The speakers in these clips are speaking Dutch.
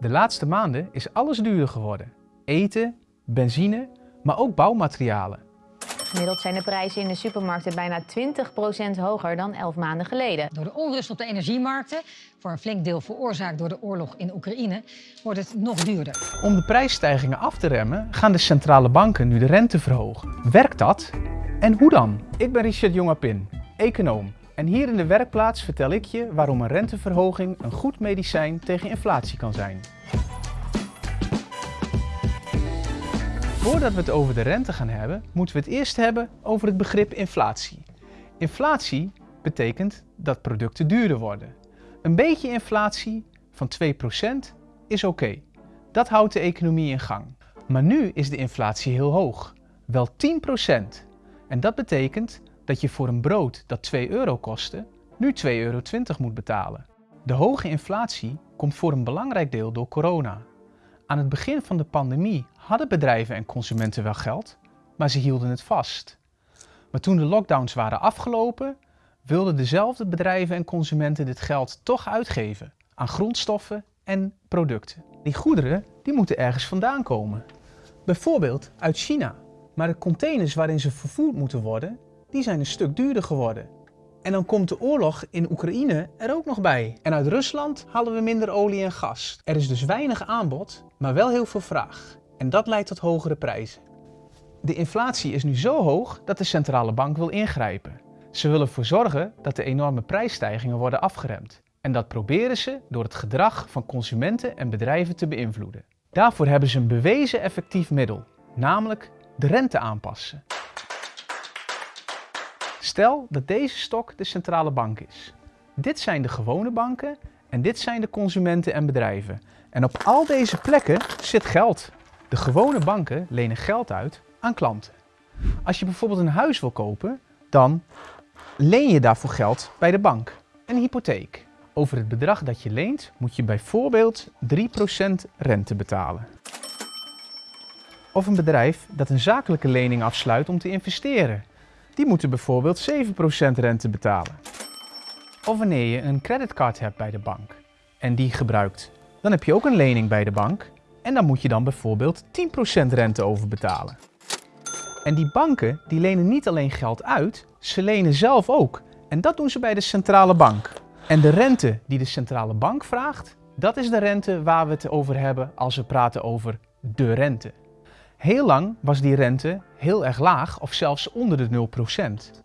De laatste maanden is alles duurder geworden. Eten, benzine, maar ook bouwmaterialen. Gemiddeld zijn de prijzen in de supermarkten bijna 20% hoger dan 11 maanden geleden. Door de onrust op de energiemarkten, voor een flink deel veroorzaakt door de oorlog in Oekraïne, wordt het nog duurder. Om de prijsstijgingen af te remmen gaan de centrale banken nu de rente verhogen. Werkt dat? En hoe dan? Ik ben Richard Jongapin, econoom. En hier in de werkplaats vertel ik je waarom een renteverhoging een goed medicijn tegen inflatie kan zijn. Voordat we het over de rente gaan hebben, moeten we het eerst hebben over het begrip inflatie. Inflatie betekent dat producten duurder worden. Een beetje inflatie van 2% is oké. Dat houdt de economie in gang. Maar nu is de inflatie heel hoog, wel 10%. En dat betekent dat je voor een brood dat 2 euro kostte, nu 2,20 euro moet betalen. De hoge inflatie komt voor een belangrijk deel door corona. Aan het begin van de pandemie hadden bedrijven en consumenten wel geld, maar ze hielden het vast. Maar toen de lockdowns waren afgelopen, wilden dezelfde bedrijven en consumenten dit geld toch uitgeven aan grondstoffen en producten. Die goederen die moeten ergens vandaan komen. Bijvoorbeeld uit China. Maar de containers waarin ze vervoerd moeten worden, die zijn een stuk duurder geworden. En dan komt de oorlog in Oekraïne er ook nog bij. En uit Rusland halen we minder olie en gas. Er is dus weinig aanbod, maar wel heel veel vraag. En dat leidt tot hogere prijzen. De inflatie is nu zo hoog dat de centrale bank wil ingrijpen. Ze willen ervoor zorgen dat de enorme prijsstijgingen worden afgeremd. En dat proberen ze door het gedrag van consumenten en bedrijven te beïnvloeden. Daarvoor hebben ze een bewezen effectief middel, namelijk de rente aanpassen. Stel dat deze stok de centrale bank is. Dit zijn de gewone banken en dit zijn de consumenten en bedrijven. En op al deze plekken zit geld. De gewone banken lenen geld uit aan klanten. Als je bijvoorbeeld een huis wil kopen, dan leen je daarvoor geld bij de bank. Een hypotheek. Over het bedrag dat je leent moet je bijvoorbeeld 3% rente betalen. Of een bedrijf dat een zakelijke lening afsluit om te investeren. Die moeten bijvoorbeeld 7% rente betalen. Of wanneer je een creditcard hebt bij de bank en die gebruikt, dan heb je ook een lening bij de bank en dan moet je dan bijvoorbeeld 10% rente over betalen. En die banken die lenen niet alleen geld uit, ze lenen zelf ook. En dat doen ze bij de centrale bank. En de rente die de centrale bank vraagt, dat is de rente waar we het over hebben als we praten over de rente. Heel lang was die rente heel erg laag of zelfs onder de 0%.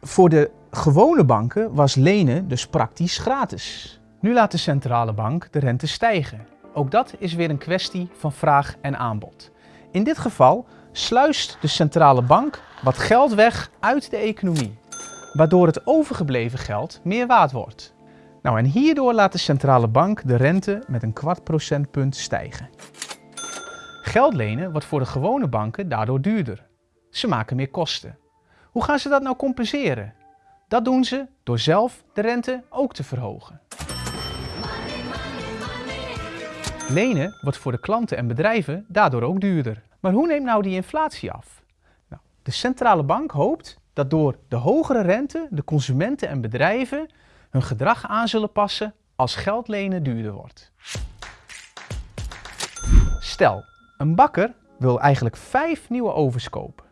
Voor de gewone banken was lenen dus praktisch gratis. Nu laat de centrale bank de rente stijgen. Ook dat is weer een kwestie van vraag en aanbod. In dit geval sluist de centrale bank wat geld weg uit de economie, waardoor het overgebleven geld meer waard wordt. Nou, en hierdoor laat de centrale bank de rente met een kwart procentpunt stijgen. Geld lenen wordt voor de gewone banken daardoor duurder. Ze maken meer kosten. Hoe gaan ze dat nou compenseren? Dat doen ze door zelf de rente ook te verhogen. Lenen wordt voor de klanten en bedrijven daardoor ook duurder. Maar hoe neemt nou die inflatie af? Nou, de centrale bank hoopt dat door de hogere rente de consumenten en bedrijven hun gedrag aan zullen passen als geld lenen duurder wordt. Stel, een bakker wil eigenlijk vijf nieuwe ovens kopen.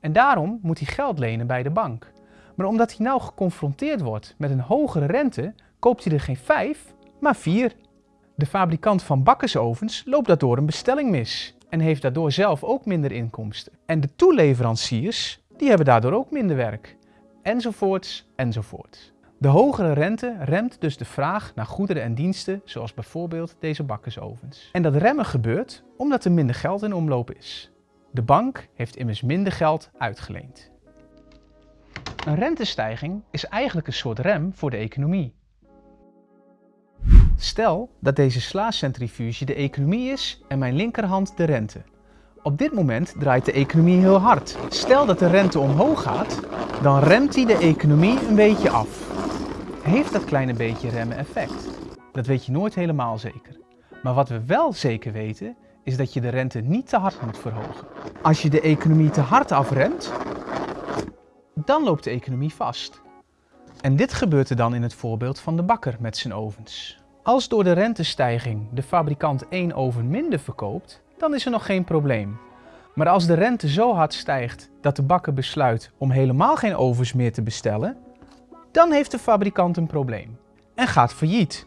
En daarom moet hij geld lenen bij de bank. Maar omdat hij nou geconfronteerd wordt met een hogere rente, koopt hij er geen vijf, maar vier. De fabrikant van bakkersovens loopt daardoor een bestelling mis en heeft daardoor zelf ook minder inkomsten. En de toeleveranciers, die hebben daardoor ook minder werk. Enzovoorts, enzovoorts. De hogere rente remt dus de vraag naar goederen en diensten, zoals bijvoorbeeld deze bakkersovens. En dat remmen gebeurt omdat er minder geld in omloop is. De bank heeft immers minder geld uitgeleend. Een rentestijging is eigenlijk een soort rem voor de economie. Stel dat deze slaascentrifuge de economie is en mijn linkerhand de rente. Op dit moment draait de economie heel hard. Stel dat de rente omhoog gaat, dan remt hij de economie een beetje af. Heeft dat kleine beetje remmen effect? Dat weet je nooit helemaal zeker. Maar wat we wel zeker weten, is dat je de rente niet te hard moet verhogen. Als je de economie te hard afremt, dan loopt de economie vast. En dit gebeurt er dan in het voorbeeld van de bakker met zijn ovens. Als door de rentestijging de fabrikant één oven minder verkoopt, dan is er nog geen probleem. Maar als de rente zo hard stijgt dat de bakker besluit om helemaal geen ovens meer te bestellen, dan heeft de fabrikant een probleem en gaat failliet.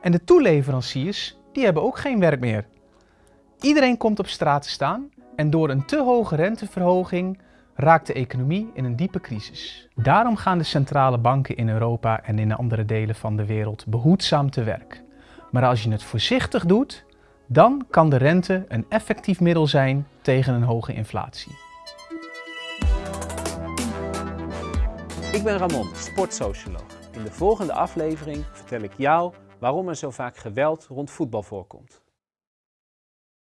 En de toeleveranciers, die hebben ook geen werk meer. Iedereen komt op straat te staan en door een te hoge renteverhoging raakt de economie in een diepe crisis. Daarom gaan de centrale banken in Europa en in andere delen van de wereld behoedzaam te werk. Maar als je het voorzichtig doet, dan kan de rente een effectief middel zijn tegen een hoge inflatie. Ik ben Ramon, sportsocioloog. In de volgende aflevering vertel ik jou waarom er zo vaak geweld rond voetbal voorkomt.